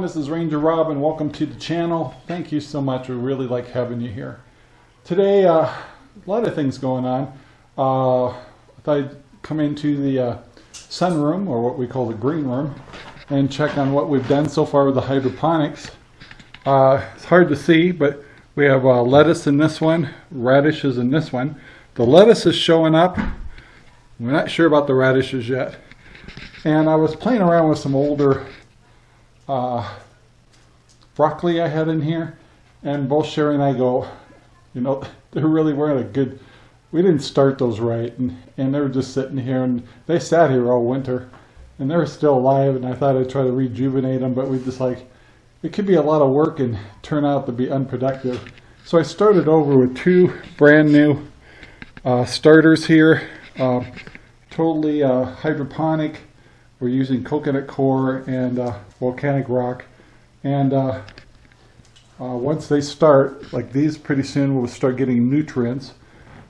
this is Ranger Rob and welcome to the channel. Thank you so much, we really like having you here. Today, uh, a lot of things going on. Uh, I thought I'd come into the uh, sunroom, or what we call the green room, and check on what we've done so far with the hydroponics. Uh, it's hard to see, but we have uh, lettuce in this one, radishes in this one. The lettuce is showing up. We're not sure about the radishes yet. And I was playing around with some older uh, broccoli I had in here, and both Sherry and I go, you know, they really weren't a good, we didn't start those right, and, and they were just sitting here, and they sat here all winter, and they were still alive, and I thought I'd try to rejuvenate them, but we just like, it could be a lot of work and turn out to be unproductive. So I started over with two brand new uh, starters here, uh, totally uh, hydroponic, we're using coconut coir and uh, volcanic rock. And uh, uh, once they start, like these, pretty soon we'll start getting nutrients.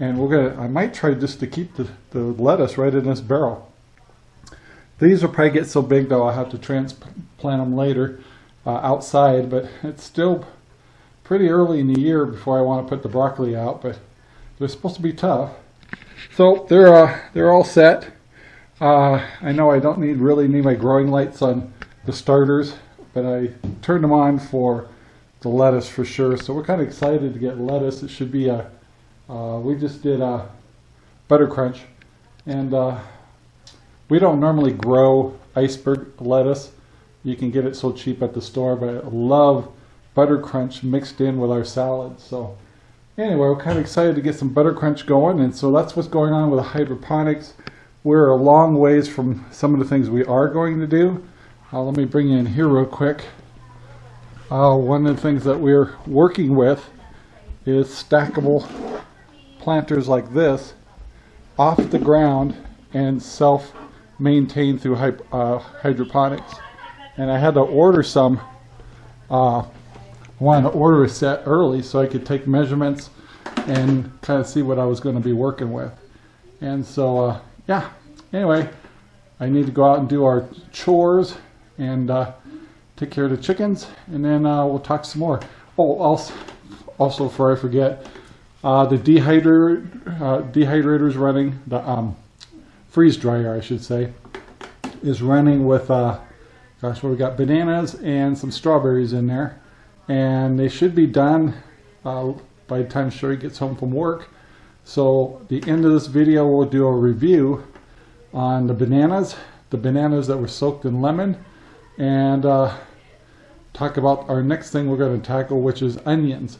And we're gonna, I might try just to keep the, the lettuce right in this barrel. These will probably get so big though I'll have to transplant them later uh, outside, but it's still pretty early in the year before I want to put the broccoli out, but they're supposed to be tough. So they're, uh, they're all set. Uh, I know I don't need really need my growing lights on the starters, but I turned them on for the lettuce for sure. So we're kind of excited to get lettuce. It should be a, uh, we just did a butter crunch and uh, we don't normally grow iceberg lettuce. You can get it so cheap at the store, but I love butter crunch mixed in with our salad. So anyway, we're kind of excited to get some butter crunch going. And so that's what's going on with the hydroponics we're a long ways from some of the things we are going to do. Uh, let me bring you in here real quick. Uh, one of the things that we're working with is stackable planters like this off the ground and self-maintained through uh, hydroponics. And I had to order some, uh, wanted to order a set early so I could take measurements and kind of see what I was going to be working with. And so uh, yeah, anyway, I need to go out and do our chores and uh, take care of the chickens, and then uh, we'll talk some more. Oh, also, also before I forget, uh, the dehydrator, uh, dehydrator is running, the um, freeze dryer, I should say, is running with, uh, gosh, what we got, bananas and some strawberries in there. And they should be done uh, by the time Sherry gets home from work. So the end of this video we'll do a review on the bananas, the bananas that were soaked in lemon, and uh, talk about our next thing we're going to tackle, which is onions.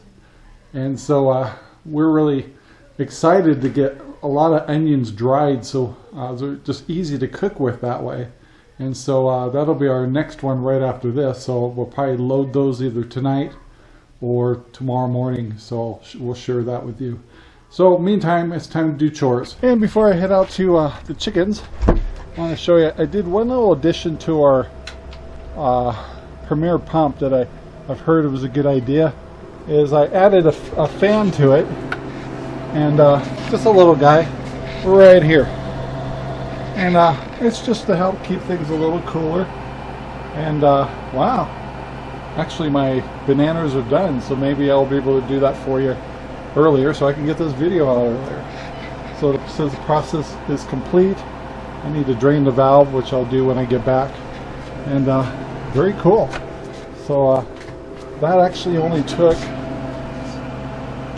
And so uh, we're really excited to get a lot of onions dried, so uh, they're just easy to cook with that way. And so uh, that'll be our next one right after this. So we'll probably load those either tonight or tomorrow morning. So we'll share that with you. So meantime, it's time to do chores. And before I head out to uh, the chickens, I want to show you, I did one little addition to our uh, Premier pump that I, I've heard it was a good idea, is I added a, a fan to it, and uh, just a little guy right here. And uh, it's just to help keep things a little cooler. And uh, wow, actually my bananas are done, so maybe I'll be able to do that for you earlier so I can get this video out earlier. So since the process is complete, I need to drain the valve, which I'll do when I get back. And uh, very cool. So uh, that actually only took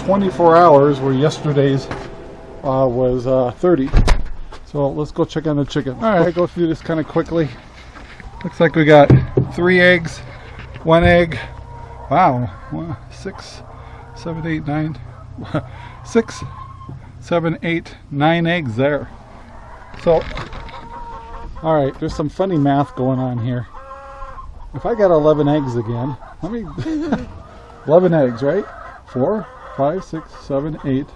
24 hours, where yesterday's uh, was uh, 30. So let's go check on the chicken. All right, I go through this kind of quickly. Looks like we got three eggs, one egg. Wow, one, six, seven, eight, nine, six, seven, eight, nine eggs there. So, all right, there's some funny math going on here. If I got 11 eggs again, let me, 11 eggs, right? Four, five, six, seven, eight,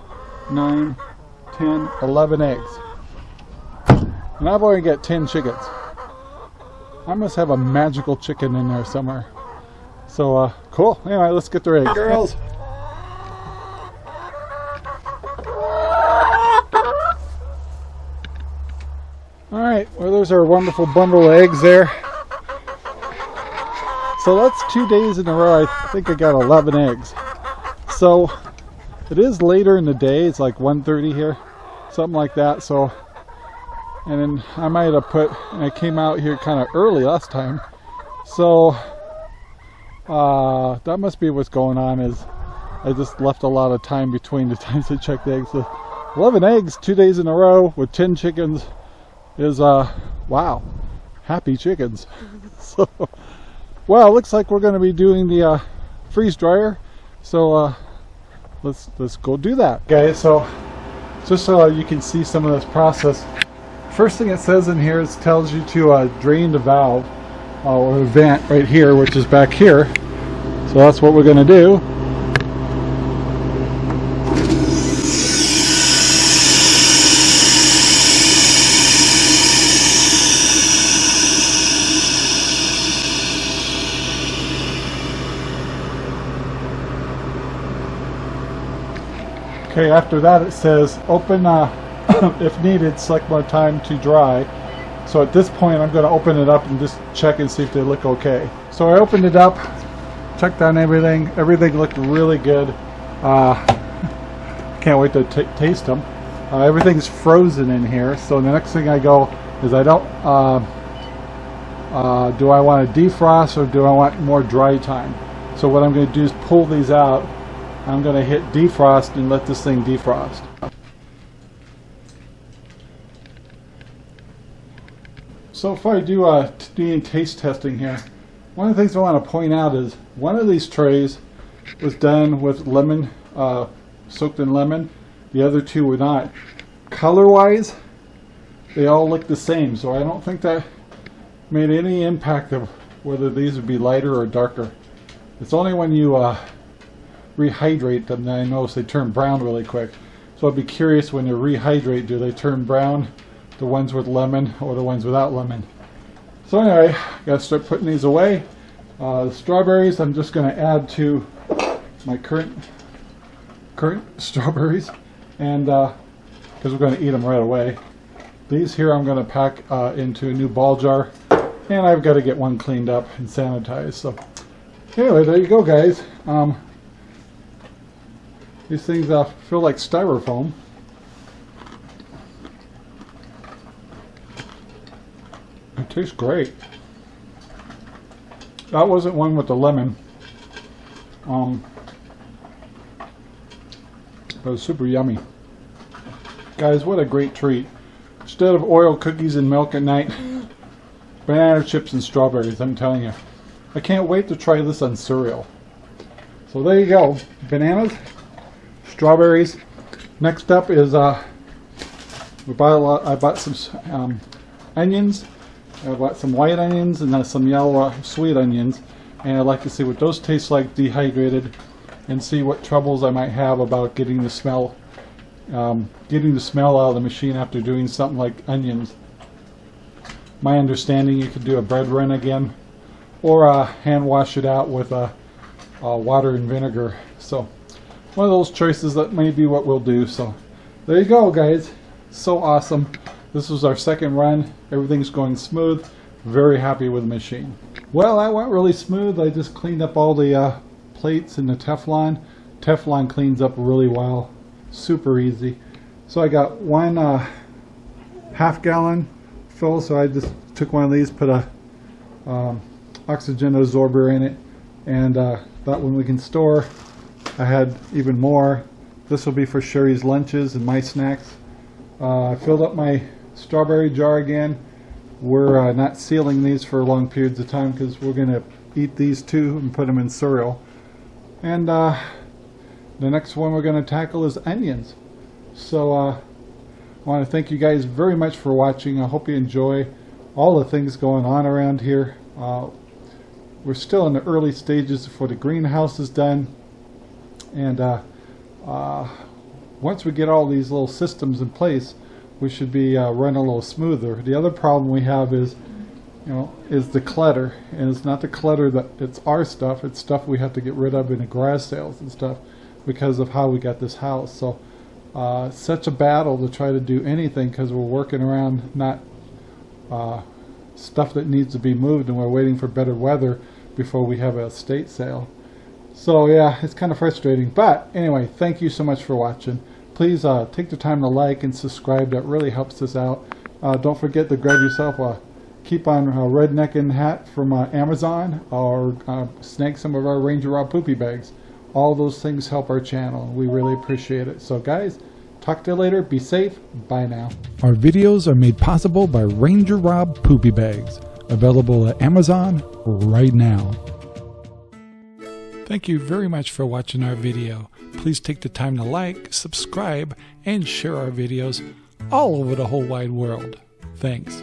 nine, 10, 11 eggs. And I've only got 10 chickens. I must have a magical chicken in there somewhere. So, uh, cool. Anyway, let's get the eggs. Girls. Alright, well there's our wonderful bundle of eggs there. so that's two days in a row. I think I got 11 eggs. So it is later in the day. It's like 1.30 here, something like that. So, and then I might have put, and I came out here kind of early last time. So uh, that must be what's going on is I just left a lot of time between the times I checked the eggs. So 11 eggs, two days in a row with 10 chickens is, uh, wow, happy chickens. so, well, looks like we're going to be doing the uh, freeze dryer. So uh, let's let's go do that, guys. So just so you can see some of this process. First thing it says in here is tells you to uh, drain the valve uh, or vent right here, which is back here. So that's what we're going to do. Okay, after that it says open, uh, if needed, select more time to dry. So at this point I'm going to open it up and just check and see if they look okay. So I opened it up, checked on everything. Everything looked really good. Uh, can't wait to taste them. Uh, everything's frozen in here. So the next thing I go is I don't, uh, uh do I want to defrost or do I want more dry time? So what I'm going to do is pull these out I'm going to hit defrost and let this thing defrost. So if I do uh, any taste testing here, one of the things I want to point out is one of these trays was done with lemon, uh, soaked in lemon. The other two were not. Color-wise, they all look the same, so I don't think that made any impact of whether these would be lighter or darker. It's only when you uh, rehydrate them, then I notice they turn brown really quick. So I'd be curious when you rehydrate, do they turn brown, the ones with lemon or the ones without lemon? So anyway, I gotta start putting these away. Uh, the strawberries I'm just gonna add to my current current strawberries and because uh, we're going to eat them right away. These here I'm going to pack uh, into a new ball jar and I've got to get one cleaned up and sanitized. So anyway, there you go guys. Um, these things uh, feel like styrofoam. It tastes great. That wasn't one with the lemon. Um, but super yummy. Guys, what a great treat. Instead of Oreo cookies and milk at night, banana chips and strawberries, I'm telling you. I can't wait to try this on cereal. So there you go. Bananas, strawberries. Next up is uh, we bought a lot. I bought some um, onions. I bought some white onions and then some yellow uh, sweet onions, and I'd like to see what those taste like dehydrated, and see what troubles I might have about getting the smell, um, getting the smell out of the machine after doing something like onions. My understanding, you could do a bread run again, or uh, hand wash it out with uh, uh water and vinegar. So one of those choices that may be what we'll do. So there you go, guys. So awesome. This was our second run. Everything's going smooth. Very happy with the machine. Well, that went really smooth. I just cleaned up all the uh, plates and the Teflon. Teflon cleans up really well. Super easy. So I got one uh, half gallon fill. So I just took one of these, put a um, oxygen absorber in it, and uh, that one we can store I had even more. This will be for Sherry's lunches and my snacks. Uh, I filled up my strawberry jar again. We're uh, not sealing these for long periods of time because we're going to eat these too and put them in cereal. And uh, the next one we're going to tackle is onions. So uh, I want to thank you guys very much for watching. I hope you enjoy all the things going on around here. Uh, we're still in the early stages before the greenhouse is done and uh, uh, once we get all these little systems in place we should be uh, running a little smoother. The other problem we have is you know is the clutter. And it's not the clutter that it's our stuff. It's stuff we have to get rid of in the garage sales and stuff because of how we got this house. So uh, such a battle to try to do anything because we're working around not uh, stuff that needs to be moved and we're waiting for better weather before we have a estate sale. So yeah, it's kind of frustrating. But anyway, thank you so much for watching. Please uh, take the time to like and subscribe. That really helps us out. Uh, don't forget to grab yourself a keep on a rednecking hat from uh, Amazon or uh, snag some of our Ranger Rob poopy bags. All those things help our channel. We really appreciate it. So guys, talk to you later. Be safe. Bye now. Our videos are made possible by Ranger Rob Poopy Bags, available at Amazon right now. Thank you very much for watching our video. Please take the time to like, subscribe, and share our videos all over the whole wide world. Thanks.